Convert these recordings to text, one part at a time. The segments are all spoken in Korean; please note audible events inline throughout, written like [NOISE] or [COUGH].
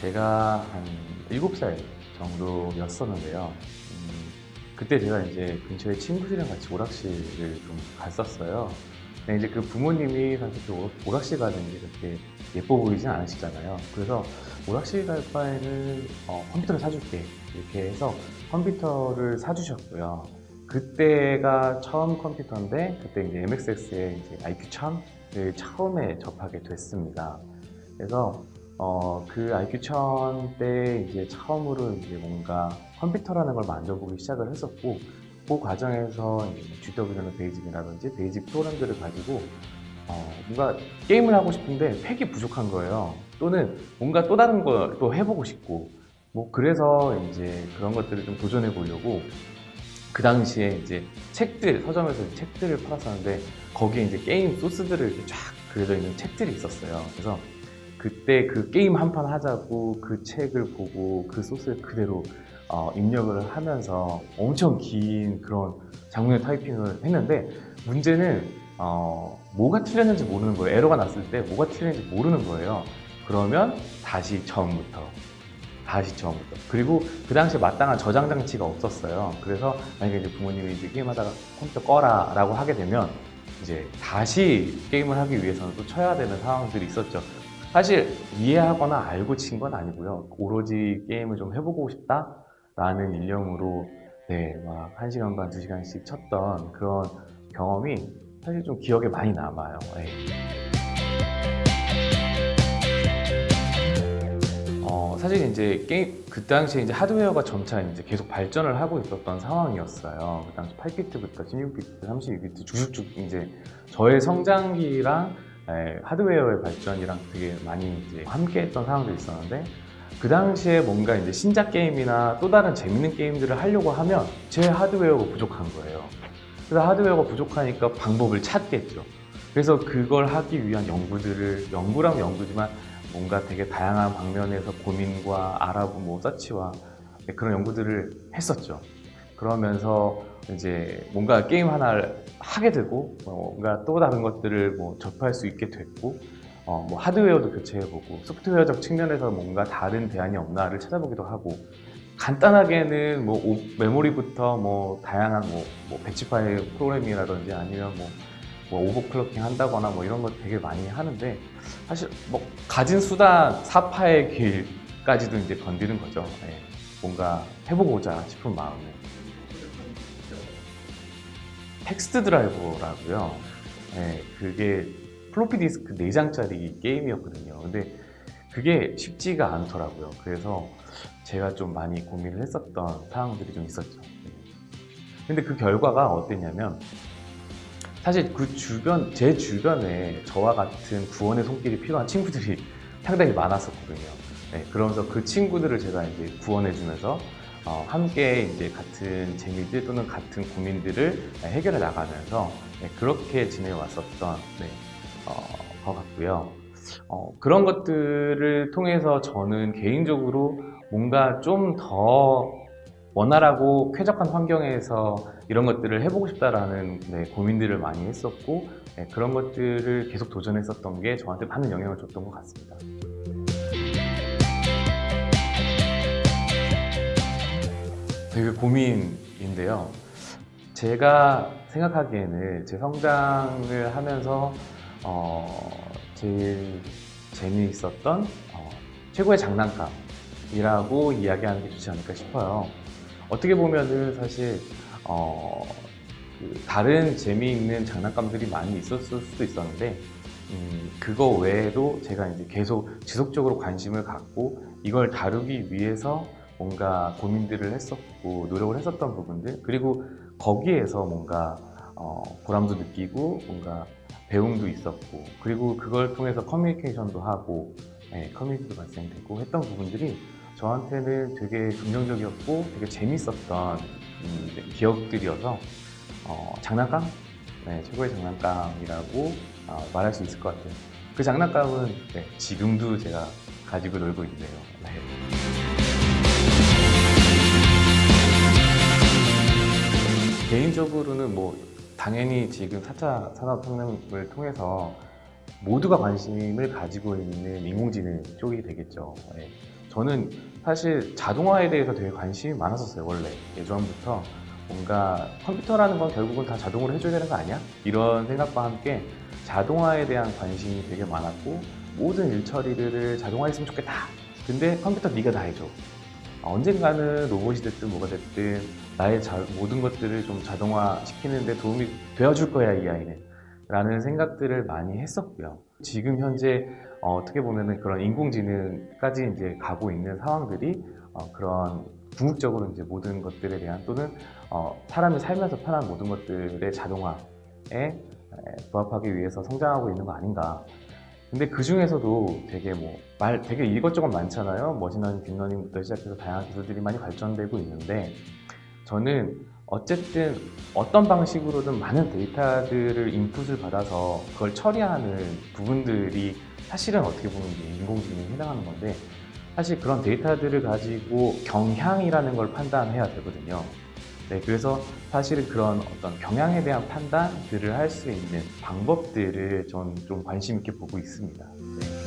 제가 한 7살 정도였었는데요. 음, 그때 제가 이제 근처에 친구들이랑 같이 오락실을 좀 갔었어요. 근데 이제 그 부모님이 사실 그 오- 오락실 가는 게 그렇게 예뻐 보이진 않으시잖아요. 그래서 오락실 갈 바에는 어, 컴퓨터를 사줄게 이렇게 해서 컴퓨터를 사주셨고요. 그때가 처음 컴퓨터인데 그때 이제 MXX의 이제 IQ1000을 처음에 접하게 됐습니다. 그래서 어, 그 IQ1000 때 이제 처음으로 이제 뭔가 컴퓨터라는 걸 만져보기 시작을 했었고 그 과정에서 이제 GW-BASIC이라든지 BASIC 프로그램들을 가지고 어, 뭔가 게임을 하고 싶은데 팩이 부족한 거예요. 또는 뭔가 또 다른 걸 또 해보고 싶고 뭐 그래서 이제 그런 것들을 좀 도전해 보려고 그 당시에 이제 책들 서점에서 책들을 팔았었는데 거기에 이제 게임 소스들을 쫙 그려져 있는 책들이 있었어요. 그래서 그때 그 게임 한 판 하자고 그 책을 보고 그 소스를 그대로 어, 입력을 하면서 엄청 긴 그런 장문의 타이핑을 했는데 문제는 어, 뭐가 틀렸는지 모르는 거예요. 에러가 났을 때 뭐가 틀렸는지 모르는 거예요. 그러면 다시 처음부터 다시 처음부터 그리고 그 당시에 마땅한 저장 장치가 없었어요. 그래서 만약에 이제 부모님이 이제 게임하다가 컴퓨터 꺼라 라고 하게 되면 이제 다시 게임을 하기 위해서는 또 쳐야 되는 상황들이 있었죠. 사실 이해하거나 알고 친 건 아니고요. 오로지 게임을 좀 해보고 싶다라는 일념으로 네, 막 1시간 반, 2시간씩 쳤던 그런 경험이 사실 좀 기억에 많이 남아요. 네. 어, 사실 이제 게임 그 당시에 이제 하드웨어가 점차 이제 계속 발전을 하고 있었던 상황이었어요. 그 당시 8비트부터 16비트, 32비트 쭉쭉 이제 저의 성장기랑 에, 하드웨어의 발전이랑 되게 많이 이제 함께했던 상황들이 있었는데 그 당시에 뭔가 이제 신작 게임이나 또 다른 재밌는 게임들을 하려고 하면 제 하드웨어가 부족한 거예요. 그래서 하드웨어가 부족하니까 방법을 찾겠죠. 그래서 그걸 하기 위한 연구들을 연구라면 연구지만 뭔가 되게 다양한 방면에서 고민과 알아보 뭐 서치와 네, 그런 연구들을 했었죠. 그러면서 이제 뭔가 게임 하나를 하게 되고 어, 뭔가 또 다른 것들을 뭐 접할 수 있게 됐고 어, 뭐 하드웨어도 교체해보고 소프트웨어적 측면에서 뭔가 다른 대안이 없나를 찾아보기도 하고 간단하게는 뭐 오- 메모리부터 뭐 다양한 뭐, 뭐 batch 파일 프로그래밍이라든지 아니면 뭐, 뭐 overclocking 한다거나 뭐 이런 거 되게 많이 하는데 사실 뭐 갖은 수단 사파의 길까지도 이제 건드는 거죠. 예, 뭔가 해보고자 싶은 마음에 Test Drive라고요. 예, 그게 플로피 디스크 4장짜리 게임이었거든요. 근데 그게 쉽지가 않더라고요. 그래서 제가 좀 많이 고민을 했었던 상황들이 좀 있었죠. 예. 근데 그 결과가 어땠냐면 사실 그 주변, 제 주변에 저와 같은 구원의 손길이 필요한 친구들이 [LAUGHS] 상당히 많았었거든요. 네, 그러면서 그 친구들을 제가 이제 구원해주면서 어, 함께 이제 같은 재미들 또는 같은 고민들을 해결해 나가면서 네, 그렇게 지내 왔었던 네, 어, 것 같고요. 어, 그런 것들을 통해서 저는 개인적으로 뭔가 좀 더 원활하고 쾌적한 환경에서 이런 것들을 해보고 싶다라는 네, 고민들을 많이 했었고 네, 그런 것들을 계속 도전했었던 게 저한테 많은 영향을 줬던 것 같습니다. 되게 고민인데요. 제가 생각하기에는 제 성장을 하면서 어, 제일 재미있었던 어, 최고의 장난감이라고 이야기하는 게 좋지 않을까 싶어요. 어떻게 보면은 사실 어, 그 다른 재미있는 장난감들이 많이 있었을 수도 있었는데 음, 그거 외에도 제가 이제 계속 지속적으로 관심을 갖고 이걸 다루기 위해서 뭔가 고민들을 했었고 노력을 했었던 부분들 그리고 거기에서 뭔가 어, 보람도 느끼고 뭔가 배움도 있었고 그리고 그걸 통해서 커뮤니케이션도 하고 네, 커뮤니티도 발생되고 했던 부분들이 저한테는 되게 긍정적이었고 되게 재밌었던 음, 기억들이어서 어, 장난감? 네, 최고의 장난감이라고 어, 말할 수 있을 것 같아요. 그 장난감은 네, 지금도 제가 가지고 놀고 있네요. 개인적으로는 뭐 당연히 지금 4차 산업혁명을 통해서 모두가 관심을 가지고 있는 인공지능 쪽이 되겠죠. 네. 저는 사실 자동화에 대해서 되게 관심이 많았었어요 원래 예전부터 뭔가 컴퓨터라는 건 결국은 다 자동으로 해줘야 되는 거 아니야? 이런 생각과 함께 자동화에 대한 관심이 되게 많았고 모든 일 처리를 자동화했으면 좋겠다 근데 컴퓨터 네가 다 해줘 언젠가는 로봇이 됐든 뭐가 됐든 나의 자- 모든 것들을 좀 자동화 시키는 데 도움이 되어줄 거야 이 아이는 라는 생각들을 많이 했었고요 지금 현재 어, 떻게 보면은 그런 인공지능까지 이제 가고 있는 상황들이 어, 그런 궁극적으로 이제 모든 것들에 대한 또는 어, 사람이 살면서 편한 모든 것들의 자동화에 에, 부합하기 위해서 성장하고 있는 거 아닌가. 근데 그 중에서도 되게 뭐 말 되게 이것저것 많잖아요. 머신러닝, 딥러닝부터 시작해서 다양한 기술들이 많이 발전되고 있는데 저는 어쨌든 어떤 방식으로든 많은 데이터들을 인풋을 받아서 그걸 처리하는 부분들이 사실은 어떻게 보면 인공지능에 해당하는 건데 사실 그런 데이터들을 가지고 경향이라는 걸 판단해야 되거든요. 네, 그래서 사실은 그런 어떤 경향에 대한 판단들을 할 수 있는 방법들을 전좀 관심 있게 보고 있습니다. 네.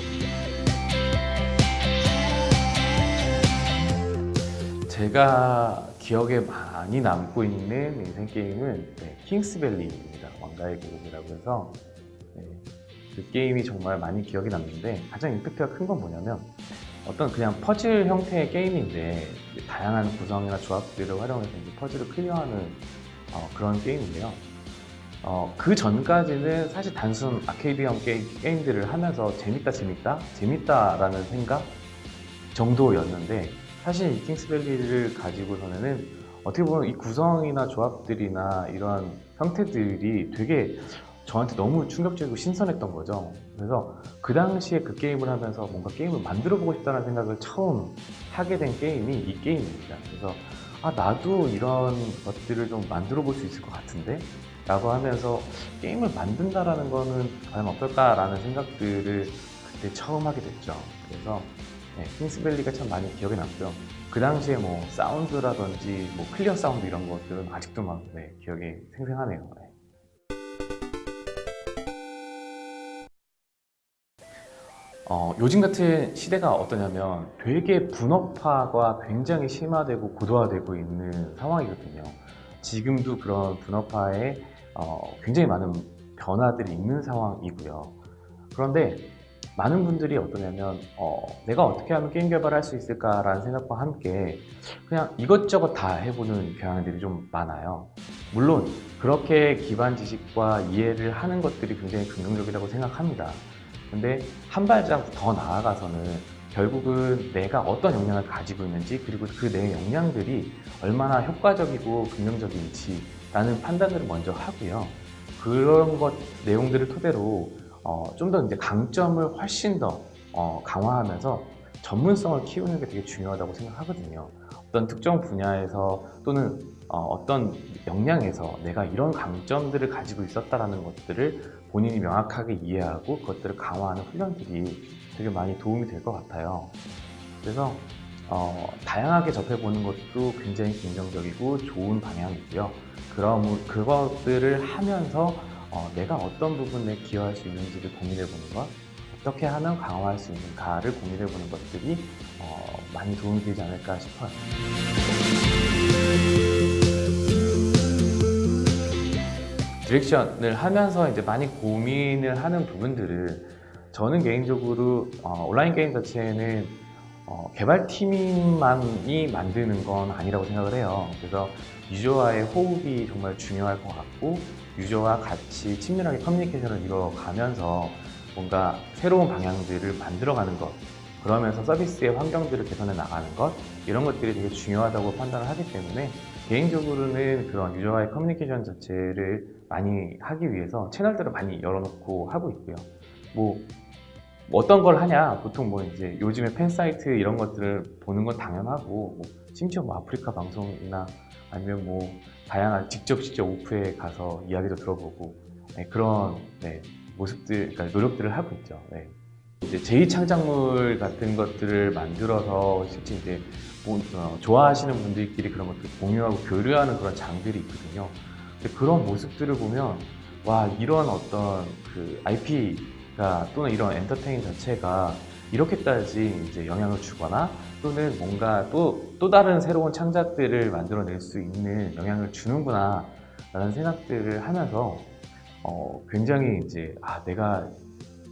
제가 기억에 많이 남고 있는 인생 게임은 네, 킹스밸리입니다. 왕가의 계곡이라고 해서 네, 그 게임이 정말 많이 기억에 남는데 가장 임팩트가 큰 건 뭐냐면 어떤 그냥 퍼즐 형태의 게임인데 다양한 구성이나 조합들을 활용해서 퍼즐을 클리어하는 어, 그런 게임인데요. 어, 그 전까지는 사실 단순 아케이드형 게, 게임들을 하면서 재밌다 재밌다 재밌다라는 생각 정도였는데 사실 이 킹스밸리를 가지고서는 어떻게 보면 이 구성이나 조합들이나 이런 형태들이 되게 저한테 너무 충격적이고 신선했던 거죠. 그래서 그 당시에 그 게임을 하면서 뭔가 게임을 만들어 보고 싶다는 생각을 처음 하게 된 게임이 이 게임입니다. 그래서 아 나도 이런 것들을 좀 만들어 볼 수 있을 것 같은데 라고 하면서 게임을 만든다라는 거는 과연 어떨까라는 생각들을 그때 처음 하게 됐죠. 그래서 네, 킹스밸리가 참 많이 기억에 남고요. 그 당시에 뭐 사운드라든지 뭐 clear sound 이런 것들은 아직도 막 네, 기억이 생생하네요. 네. 어, 요즘 같은 시대가 어떠냐면 되게 분업화가 굉장히 심화되고 고도화되고 있는 상황이거든요. 지금도 그런 분업화에 어, 굉장히 많은 변화들이 있는 상황이고요. 그런데 많은 분들이 어떠냐면 어, 내가 어떻게 하면 게임 개발을 할수 있을까라는 생각과 함께 그냥 이것저것 다 해보는 경향들이 좀 많아요. 물론 그렇게 기반 지식과 이해를 하는 것들이 굉장히 긍정적이라고 생각합니다. 근데 한 발짝 더 나아가서는 결국은 내가 어떤 역량을 가지고 있는지 그리고 그 내 역량들이 얼마나 효과적이고 긍정적인지 라는 판단을 먼저 하고요 그런 것 내용들을 토대로 어, 좀 더 이제 강점을 훨씬 더 어, 강화하면서 전문성을 키우는 게 되게 중요하다고 생각하거든요 어떤 특정 분야에서 또는 어, 떤 역량에서 내가 이런 강점들을 가지고 있었다는 것들을 본인이 명확하게 이해하고 그것들을 강화하는 훈련들이 되게 많이 도움이 될 것 같아요. 그래서 어, 다양하게 접해보는 것도 굉장히 긍정적이고 좋은 방향이고요. 그럼 그것들을 하면서 어, 내가 어떤 부분에 기여할 수 있는지를 고민해보는 것, 어떻게 하면 강화할 수 있는가를 고민해보는 것들이 어, 많이 도움이 되지 않을까 싶어요. 디렉션을 하면서 이제 많이 고민을 하는 부분들을 저는 개인적으로 어, 온라인 게임 자체는 어, 개발팀만이 만드는 건 아니라고 생각을 해요. 그래서 유저와의 호흡이 정말 중요할 것 같고 유저와 같이 친밀하게 커뮤니케이션을 이루어가면서 뭔가 새로운 방향들을 만들어가는 것 그러면서 서비스의 환경들을 개선해 나가는 것 이런 것들이 되게 중요하다고 판단을 하기 때문에 개인적으로는 그런 유저와의 커뮤니케이션 자체를 많이 하기 위해서 채널들을 많이 열어놓고 하고 있고요. 뭐, 뭐 어떤 걸 하냐 보통 뭐 이제 요즘에 팬 사이트 이런 것들을 보는 건 당연하고 뭐 심지어 뭐 아프리카 방송이나 아니면 뭐 다양한 직접 직접 오프에 가서 이야기도 들어보고 네, 그런 네, 모습들 그러니까 노력들을 하고 있죠. 네. 이제 제2창작물 같은 것들을 만들어서 실제 이제 뭐, 어, 좋아하시는 분들끼리 그런 것들 공유하고 교류하는 그런 장들이 있거든요. 근데 그런 모습들을 보면 와 이런 어떤 그 IP가 또는 이런 엔터테인 자체가 이렇게까지 이제 영향을 주거나 또는 뭔가 또, 또 다른 새로운 창작들을 만들어낼 수 있는 영향을 주는구나 라는 생각들을 하면서 어, 굉장히 이제 아 내가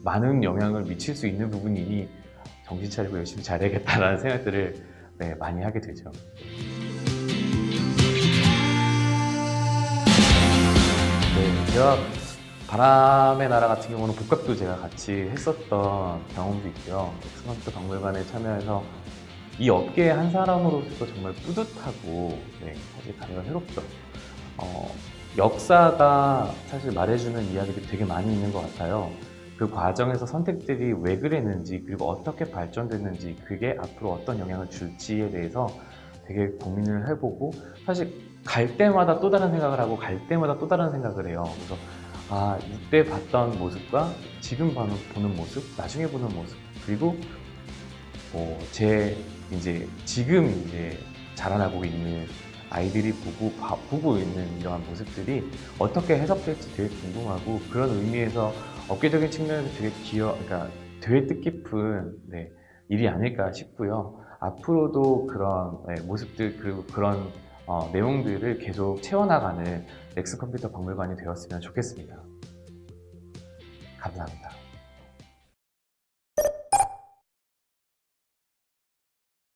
많은 영향을 미칠 수 있는 부분이니 정신 차리고 열심히 잘해야겠다라는 생각들을 네, 많이 하게 되죠. 네, 제가 바람의 나라 같은 경우는 복각도 제가 같이 했었던 경험도 있고요. 넥슨 컴퓨터 박물관에 참여해서 이 업계의 한 사람으로서 정말 뿌듯하고 네, 사실 감회가 새롭죠. 어, 역사가 사실 말해주는 이야기들이 되게 많이 있는 것 같아요. 그 과정에서 선택들이 왜 그랬는지 그리고 어떻게 발전됐는지 그게 앞으로 어떤 영향을 줄지에 대해서 되게 고민을 해보고 사실 갈 때마다 또 다른 생각을 하고 갈 때마다 또 다른 생각을 해요. 그래서 아 이때 봤던 모습과 지금 보는 모습, 나중에 보는 모습 그리고 어, 제 이제 지금 이제 자라나고 있는 아이들이 보고 봐- 보고 있는 이러한 모습들이 어떻게 해석될지 되게 궁금하고 그런 의미에서 업계적인 측면에서 되게 기여, 그러니까 되게 뜻깊은 네, 일이 아닐까 싶고요. 앞으로도 그런 네, 모습들 그리고 그런 어, 내용들을 계속 채워나가는 넥스 컴퓨터 박물관이 되었으면 좋겠습니다. 감사합니다.